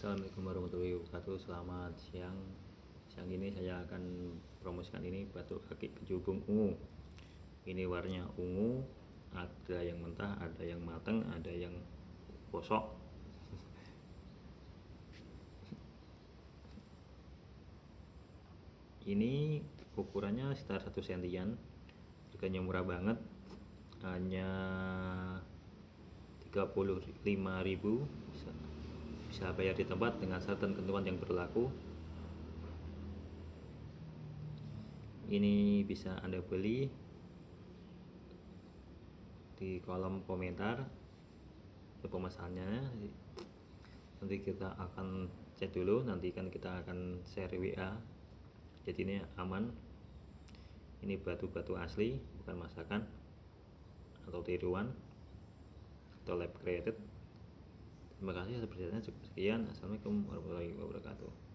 Assalamualaikum warahmatullahi wabarakatuh. Selamat siang. Siang ini saya akan promosikan ini batu kaki kecubung ungu. Ini warnanya ungu Ada yang mentah, ada yang matang, ada yang bosok. Ini ukurannya sekitar 1 sentian. Harganya murah banget. Hanya 35.000 bisa bayar di tempat dengan syarat dan ketentuan yang berlaku. Ini bisa anda beli di kolom komentar pemasarannya nanti kita akan cek dulu nanti kan kita akan share WA jadi ini aman. Ini batu-batu asli bukan masakan atau tiruan atau lab created Terima kasih, atas perhatiannya cukup sekian. Assalamualaikum warahmatullahi wabarakatuh.